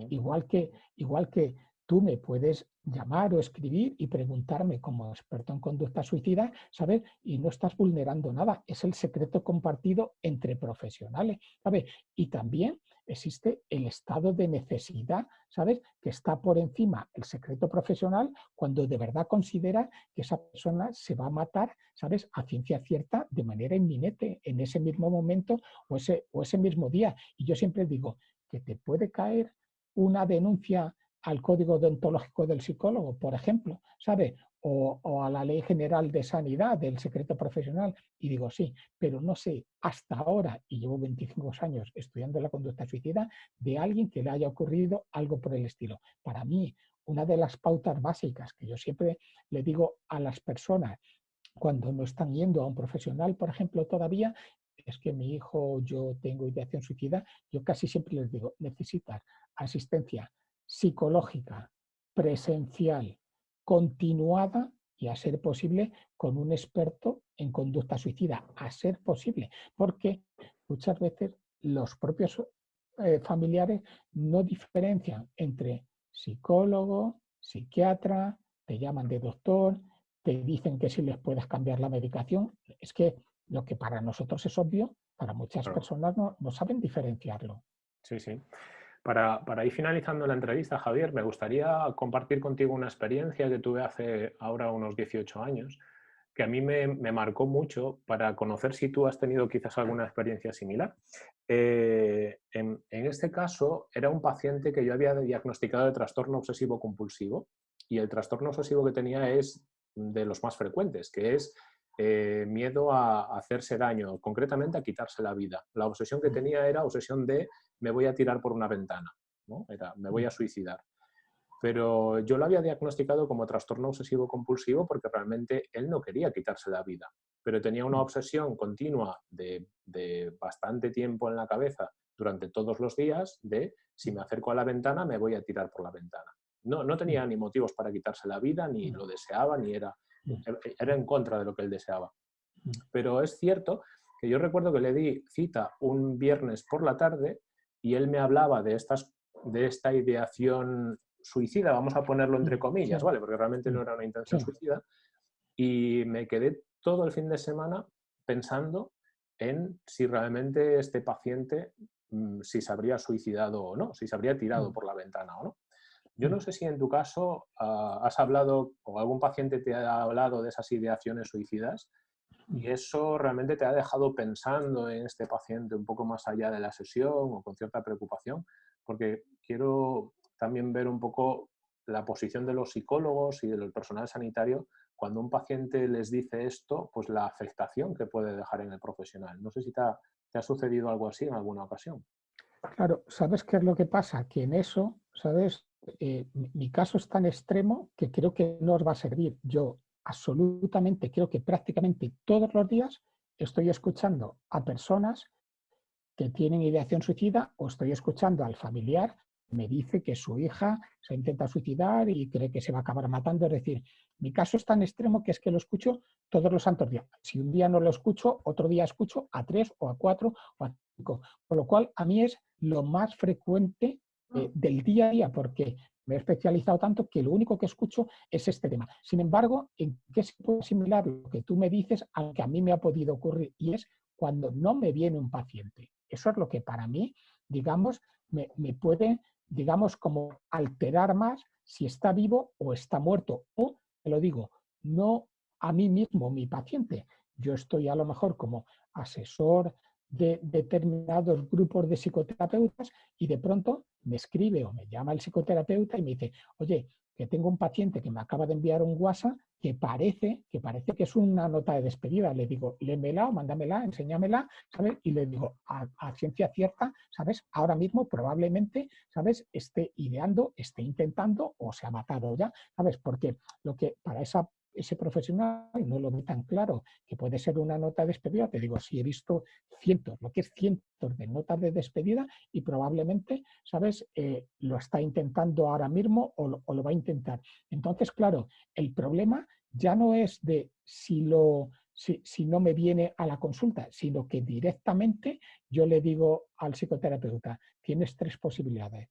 Igual que, igual que tú me puedes llamar o escribir y preguntarme como experto en conducta suicida, ¿sabes? Y no estás vulnerando nada, es el secreto compartido entre profesionales, ¿sabes? Y también existe el estado de necesidad, ¿sabes? Que está por encima el secreto profesional cuando de verdad considera que esa persona se va a matar, ¿sabes? A ciencia cierta de manera inminente en ese mismo momento o ese, o ese mismo día. Y yo siempre digo que te puede caer una denuncia al código deontológico del psicólogo, por ejemplo, ¿sabe? O, a la ley general de sanidad del secreto profesional. Y digo, sí, pero no sé hasta ahora, y llevo 25 años estudiando la conducta suicida, de alguien que le haya ocurrido algo por el estilo. Para mí, una de las pautas básicas que yo siempre le digo a las personas cuando no están yendo a un profesional, por ejemplo, todavía, es que mi hijo, yo tengo ideación suicida, yo casi siempre les digo, necesitas asistencia psicológica, presencial, continuada y a ser posible con un experto en conducta suicida, a ser posible, porque muchas veces los propios eh, familiares no diferencian entre psicólogo, psiquiatra, te llaman de doctor, te dicen que si les puedes cambiar la medicación. Es que lo que para nosotros es obvio, para muchas personas no, no saben diferenciarlo. Sí, sí. Para, ir finalizando la entrevista, Javier, me gustaría compartir contigo una experiencia que tuve hace ahora unos 18 años, que a mí me, marcó mucho para conocer si tú has tenido quizás alguna experiencia similar. Eh, en, este caso, era un paciente que yo había diagnosticado de trastorno obsesivo compulsivo y el trastorno obsesivo que tenía es de los más frecuentes, que es eh, miedo a, hacerse daño, concretamente a quitarse la vida. La obsesión que tenía era obsesión de me voy a tirar por una ventana, ¿no? era me voy a suicidar. Pero yo lo había diagnosticado como trastorno obsesivo compulsivo porque realmente él no quería quitarse la vida, pero tenía una obsesión continua de, bastante tiempo en la cabeza durante todos los días de si me acerco a la ventana me voy a tirar por la ventana. No, no tenía ni motivos para quitarse la vida, ni lo deseaba, ni era Mm. E, era en contra de lo que él deseaba. Mm. Pero es cierto que yo recuerdo que le di cita un viernes por la tarde y él me hablaba de, estas, de esta ideación suicida, vamos a ponerlo entre mm, comillas, ¿vale? Porque realmente no era una intención suicida. Y me quedé todo el fin de semana pensando en si realmente este paciente, si se habría suicidado o no, si se habría tirado por la ventana o no. Yo no sé si en tu caso ah, has hablado o algún paciente te ha hablado de esas ideaciones suicidas y eso realmente te ha dejado pensando en este paciente un poco más allá de la sesión o con cierta preocupación, porque quiero también ver un poco la posición de los psicólogos y del personal sanitario cuando un paciente les dice esto, pues la afectación que puede dejar en el profesional. No sé si te ha, te ha sucedido algo así en alguna ocasión. Claro, ¿sabes qué es lo que pasa? Que en eso, ¿sabes? Eh, mi caso es tan extremo que creo que no os va a servir. Yo absolutamente creo que prácticamente todos los días estoy escuchando a personas que tienen ideación suicida o estoy escuchando al familiar que me dice que su hija se intenta suicidar y cree que se va a acabar matando. Es decir, mi caso es tan extremo que es que lo escucho todos los santos días. Si un día no lo escucho, otro día escucho a tres o a cuatro o a cinco. Con lo cual, a mí es lo más frecuente eh, del día a día, porque me he especializado tanto que lo único que escucho es este tema. Sin embargo, ¿en qué se puede similar lo que tú me dices a lo que a mí me ha podido ocurrir? Y es cuando no me viene un paciente. Eso es lo que para mí, digamos, me, me puede, digamos, como alterar más si está vivo o está muerto. O, te lo digo, no a mí mismo, mi paciente. Yo estoy a lo mejor como asesor de determinados grupos de psicoterapeutas y de pronto me escribe o me llama el psicoterapeuta y me dice, oye, que tengo un paciente que me acaba de enviar un WhatsApp que parece que parece que es una nota de despedida. Le digo, lémela o mándamela, enséñamela, ¿sabes? Y le digo, a, ciencia cierta, ¿sabes? Ahora mismo probablemente, ¿sabes? Esté ideando, esté intentando o se ha matado ya, ¿sabes? Porque lo que para esa ese profesional no lo ve tan claro que puede ser una nota de despedida, te digo, si he visto cientos, lo que es cientos de notas de despedida y probablemente, ¿sabes?, eh, lo está intentando ahora mismo o lo, va a intentar. Entonces, claro, el problema ya no es de si, lo, si, si, no me viene a la consulta, sino que directamente yo le digo al psicoterapeuta, tienes tres posibilidades.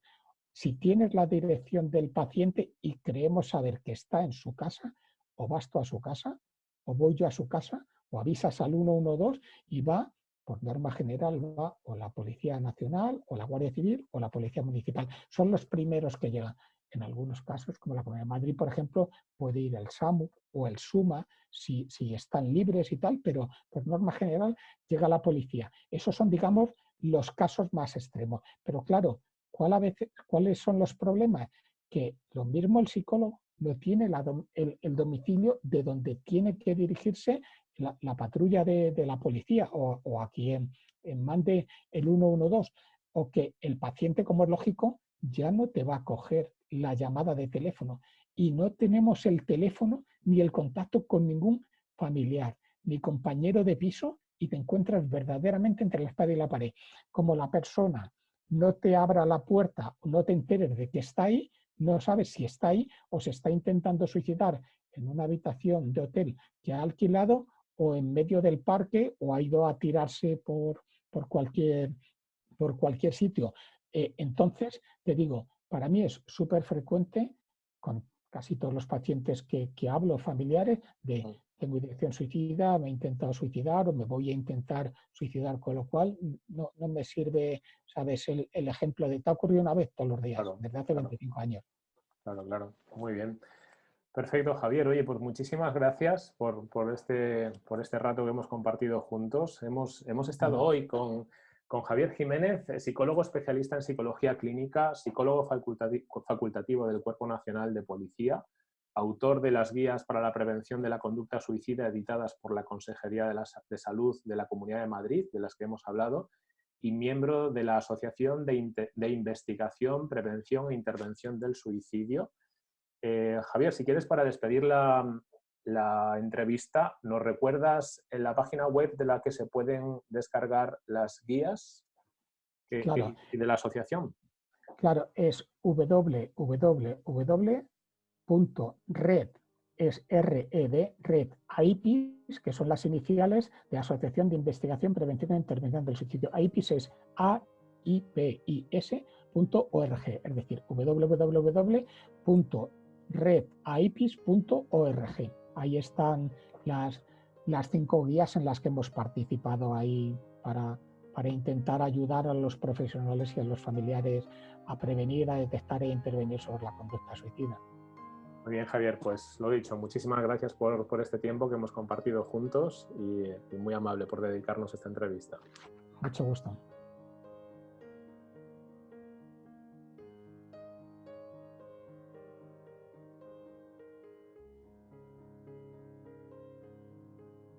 Si tienes la dirección del paciente y creemos saber que está en su casa, o vas tú a su casa, o voy yo a su casa, o avisas al 112 y va, por norma general, va o la Policía Nacional, o la Guardia Civil, o la Policía Municipal. Son los primeros que llegan. En algunos casos, como la Comunidad de Madrid, por ejemplo, puede ir el SAMU o el SUMA si, si están libres y tal, pero por norma general llega la policía. Esos son, digamos, los casos más extremos. Pero claro, ¿cuál a veces, ¿cuáles son los problemas? Que lo mismo el psicólogo no tiene el, domicilio de donde tiene que dirigirse la, patrulla de, la policía o, a quien mande el 112 o que el paciente, como es lógico, ya no te va a coger la llamada de teléfono y no tenemos el teléfono ni el contacto con ningún familiar ni compañero de piso y te encuentras verdaderamente entre la espada y la pared. Como la persona no te abra la puerta, no te enteres de que está ahí, no sabes si está ahí o se está intentando suicidar en una habitación de hotel que ha alquilado o en medio del parque o ha ido a tirarse por, por, cualquier, por cualquier sitio. Eh, entonces, te digo, para mí es súper frecuente con casi todos los pacientes que, que hablo, familiares, de tengo dirección suicida, me he intentado suicidar o me voy a intentar suicidar, con lo cual no, no me sirve, ¿sabes? El, el, ejemplo de te ha ocurrido una vez todos los días, desde hace 25 años. Claro, claro, muy bien. Perfecto, Javier. Oye, pues muchísimas gracias por, por, este, por este rato que hemos compartido juntos. Hemos, hemos estado hoy con, con Javier Jiménez, psicólogo especialista en psicología clínica, psicólogo facultativo del Cuerpo Nacional de Policía, autor de las guías para la prevención de la conducta suicida editadas por la Consejería de, la, de Salud de la Comunidad de Madrid, de las que hemos hablado, y miembro de la Asociación de, de Investigación, Prevención e Intervención del Suicidio. Eh, Javier, si quieres para despedir la, la entrevista, ¿nos recuerdas en la página web de la que se pueden descargar las guías que, y de la asociación? Claro, es www red es RED, Red AIPIS, que son las iniciales de Asociación de Investigación, Prevención e Intervención del Suicidio. AIPIS es A-I-P-I-S.org, es decir, www.redaipis.org. Ahí están las, las cinco guías en las que hemos participado ahí para, para intentar ayudar a los profesionales y a los familiares a prevenir, a detectar e intervenir sobre la conducta suicida. Muy bien, Javier, pues lo dicho, muchísimas gracias por, por este tiempo que hemos compartido juntos y, muy amable por dedicarnos esta entrevista. Mucho gusto.